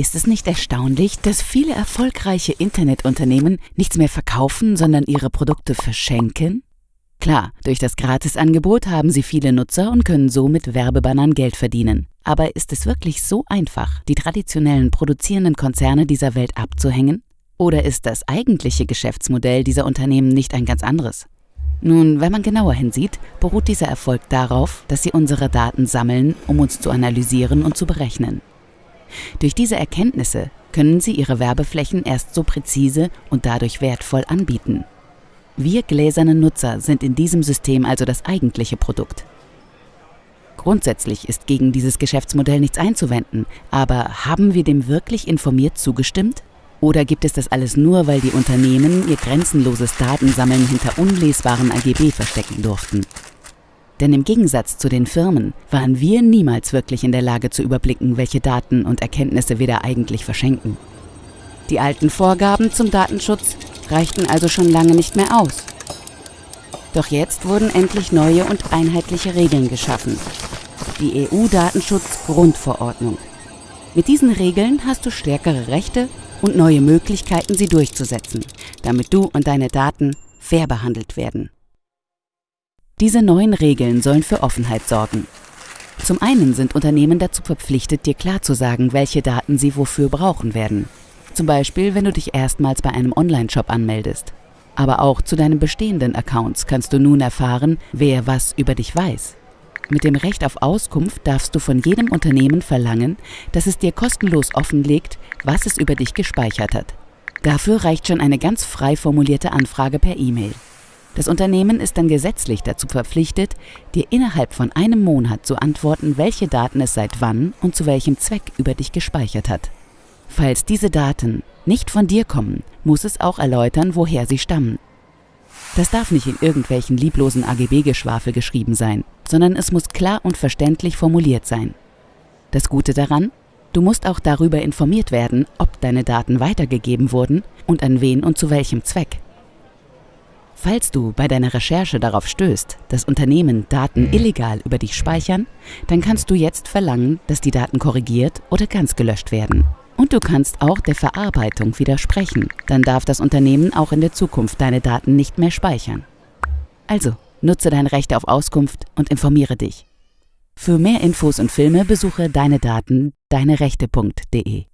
Ist es nicht erstaunlich, dass viele erfolgreiche Internetunternehmen nichts mehr verkaufen, sondern ihre Produkte verschenken? Klar, durch das Gratisangebot haben sie viele Nutzer und können so mit Werbebannern Geld verdienen. Aber ist es wirklich so einfach, die traditionellen produzierenden Konzerne dieser Welt abzuhängen? Oder ist das eigentliche Geschäftsmodell dieser Unternehmen nicht ein ganz anderes? Nun, wenn man genauer hinsieht, beruht dieser Erfolg darauf, dass sie unsere Daten sammeln, um uns zu analysieren und zu berechnen. Durch diese Erkenntnisse können sie ihre Werbeflächen erst so präzise und dadurch wertvoll anbieten. Wir gläsernen Nutzer sind in diesem System also das eigentliche Produkt. Grundsätzlich ist gegen dieses Geschäftsmodell nichts einzuwenden, aber haben wir dem wirklich informiert zugestimmt? Oder gibt es das alles nur, weil die Unternehmen ihr grenzenloses Datensammeln hinter unlesbaren AGB verstecken durften? Denn im Gegensatz zu den Firmen waren wir niemals wirklich in der Lage zu überblicken, welche Daten und Erkenntnisse wir da eigentlich verschenken. Die alten Vorgaben zum Datenschutz reichten also schon lange nicht mehr aus. Doch jetzt wurden endlich neue und einheitliche Regeln geschaffen. Die EU-Datenschutz-Grundverordnung. Mit diesen Regeln hast du stärkere Rechte und neue Möglichkeiten, sie durchzusetzen, damit du und deine Daten fair behandelt werden. Diese neuen Regeln sollen für Offenheit sorgen. Zum einen sind Unternehmen dazu verpflichtet, dir klar zu sagen, welche Daten sie wofür brauchen werden. Zum Beispiel, wenn du dich erstmals bei einem Online-Shop anmeldest. Aber auch zu deinen bestehenden Accounts kannst du nun erfahren, wer was über dich weiß. Mit dem Recht auf Auskunft darfst du von jedem Unternehmen verlangen, dass es dir kostenlos offenlegt, was es über dich gespeichert hat. Dafür reicht schon eine ganz frei formulierte Anfrage per E-Mail. Das Unternehmen ist dann gesetzlich dazu verpflichtet, dir innerhalb von einem Monat zu antworten, welche Daten es seit wann und zu welchem Zweck über dich gespeichert hat. Falls diese Daten nicht von dir kommen, muss es auch erläutern, woher sie stammen. Das darf nicht in irgendwelchen lieblosen AGB-Geschwafel geschrieben sein, sondern es muss klar und verständlich formuliert sein. Das Gute daran, du musst auch darüber informiert werden, ob deine Daten weitergegeben wurden und an wen und zu welchem Zweck. Falls du bei deiner Recherche darauf stößt, dass Unternehmen Daten illegal über dich speichern, dann kannst du jetzt verlangen, dass die Daten korrigiert oder ganz gelöscht werden. Und du kannst auch der Verarbeitung widersprechen. Dann darf das Unternehmen auch in der Zukunft deine Daten nicht mehr speichern. Also, nutze dein Recht auf Auskunft und informiere dich. Für mehr Infos und Filme besuche deine Daten deinerechte.de.